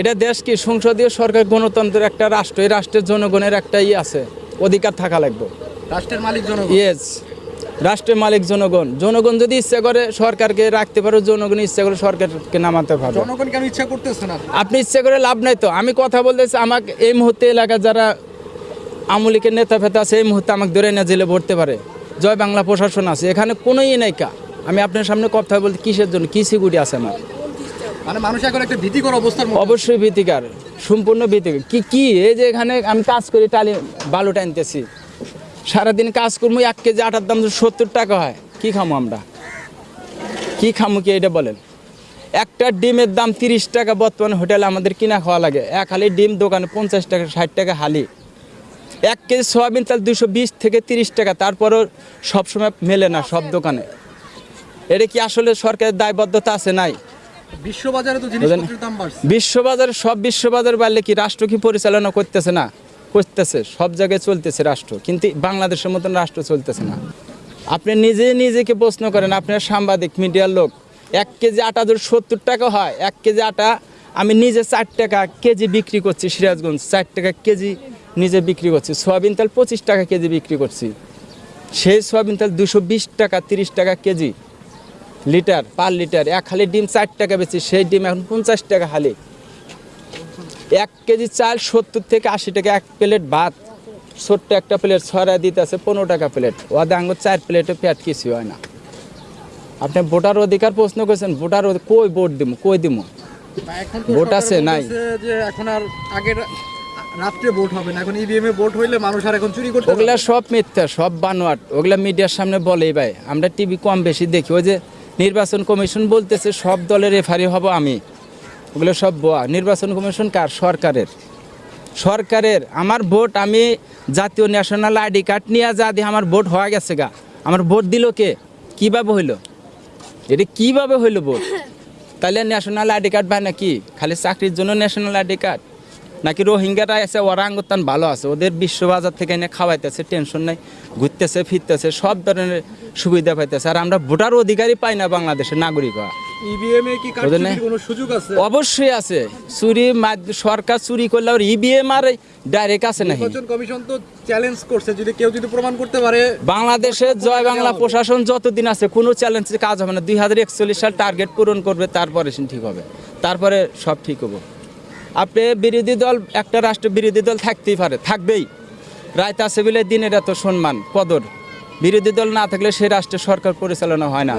এটা দেশ কি সংসদীয় সরকার গণতন্ত্রের একটা রাষ্ট্র এই রাষ্ট্রের জনগণের একটা ই আছে অধিকার থাকা লাগবে। রাষ্ট্রের মালিক জনগণ? ইয়েস রাষ্ট্রের মালিক জনগণ। জনগণ যদি ইচ্ছা করে সরকারকে রাখতে পারে জনগণ ইচ্ছা করে সরকারকে নামাতে পারবে। জনগণ কেন ইচ্ছা করতেছে না। আপনি ইচ্ছা করে লাভ নাই তো? আমি কথা বলতেছি আমাকে এই মুহূর্তে এলাকার যারা আমলিকের নেতা ফেতা আছে এই মুহূর্তে আমাকে ধরে না জেলে ভরতে পারে। জয় বাংলা প্রশাসন আছে এখানে কোনো ই নাই কা? আমি আপনার সামনে কথা বলতে কিসের জন্য? কি সিকিউরিটি আছে আমার? মানে অবশ্যই ভীতিকার, সম্পূর্ণ ভীতিকার। কি কি, এই যে এখানে আমি কাজ করি, টালি বালু টানতেছি সারাদিন কাজ করব, এক কেজি আটার দাম সত্তর টাকা হয়, কি খামো আমরা? কি খামো কি এটা বলেন? একটা ডিমের দাম তিরিশ টাকা, বর্তমানে হোটেলে আমাদের কিনা খাওয়া লাগে। এক হালি ডিম, দোকানে পঞ্চাশ টাকা, ষাট টাকা হালি। এক কেজি সয়াবিন তেল দুশো বিশ থেকে তিরিশ টাকা, তারপরও সবসময় মেলে না সব দোকানে। এটা কি আসলে সরকারের দায়বদ্ধতা আছে? নাই। বিশ্ববাজারে সব বিশ্ববাজার বাড়লে কি রাষ্ট্র কি পরিচালনা করতেছে না? করতেছে, সব জায়গায় চলতেছে রাষ্ট্র, কিন্তু বাংলাদেশের মতন রাষ্ট্র চলতেছে না। আপনি নিজে নিজেকে প্রশ্ন করেন আপনার সাংবাদিক, মিডিয়ার লোক, এক কেজি আটা যদি সত্তর টাকা হয়, এক কেজি আটা আমি নিজে চার টাকা কেজি বিক্রি করছি সিরাজগঞ্জ চার টাকা কেজি নিজে বিক্রি করছি, সয়াবিন তেল পঁচিশ টাকা কেজি বিক্রি করছি। সেই সয়াবিন তেল দুশো টাকা, তিরিশ টাকা কেজি। Litre per litre. এক হালি ডিম চার টাকা বেশি সেই ডিম এখন পঞ্চাশ টাকা হালি। এক কেজি চাল সত্তর থেকে আশি টাকা এক প্লেট ভাত। ছোট্ট একটা প্লেট ছড়া দিতে আছে পনেরো টাকা প্লেট। ওদের আঙ্গুর চার প্লেটে পেট কিছু হয় না। আপনি ভোটার অধিকার প্রশ্ন করেছেন ভোটার কই ভোট দিব কই দিব ভোট আছে, নাই? যে এখন আর আগের রাত্রে ভোট হবে না এখন ইভিএম এ ভোট হইলে মানুষ আর এখন চুরি করতে ওগুলা সব মিথ্যা সব বানোয়াট। ওগুলা মিডিয়ার সামনে বলেই ভাই আমরা টিভি কম বেশি দেখি। ওই যে নির্বাচন কমিশন বলতেছে, সব দলের রেফারি হব আমি। ওগুলো সব বোয়া। নির্বাচন কমিশন কার? সরকারের। সরকারের। আমার ভোট আমি জাতীয় ন্যাশনাল আইডি কার্ড নিয়ে যা দিয়ে আমার ভোট হয়ে গেছে গা। আমার ভোট দিল কে? কীভাবে হইল? এটা কীভাবে হইল ভোট? তাহলে ন্যাশনাল আইডি কার্ড পায় নাকি খালি চাকরির জন্য ন্যাশনাল আইডি কার্ড নাকি রোহিঙ্গারা আছে ওরা আঙ্গুতান ভালো আছে ওদের বিশ্ববাজার থেকে এনে খাওয়াইতেছে টেনশন নাই ঘুরতেছে ফিরতেছে সব ধরনের সুবিধা পাইতেছে। আর আমরা ভোটার অধিকারই পাই না বাংলাদেশের নাগরিক আছে? অবশ্যই আছে। চুরি সরকার চুরি করলে আর ইবিএম আর ডাইরেক্ট আছে কমিশন তো চ্যালেঞ্জ করছে যদি কেউ যদি প্রমাণ করতে পারে বাংলাদেশে জয় বাংলা প্রশাসন যতদিন আছে কোনো চ্যালেঞ্জে কাজ হবে না। দুই হাজার একচল্লিশ সাল টার্গেট পূরণ করবে তারপরে ঠিক হবে। তারপরে সব ঠিক হবে। আপনি বিরোধী দল, একটা রাষ্ট্র বিরোধী দল থাকতেই পারে, থাকবেই। রায়তা আছে বলে দিনের এত সম্মান, কদর। বিরোধী দল না থাকলে সেই রাষ্ট্রের সরকার পরিচালনা হয় না।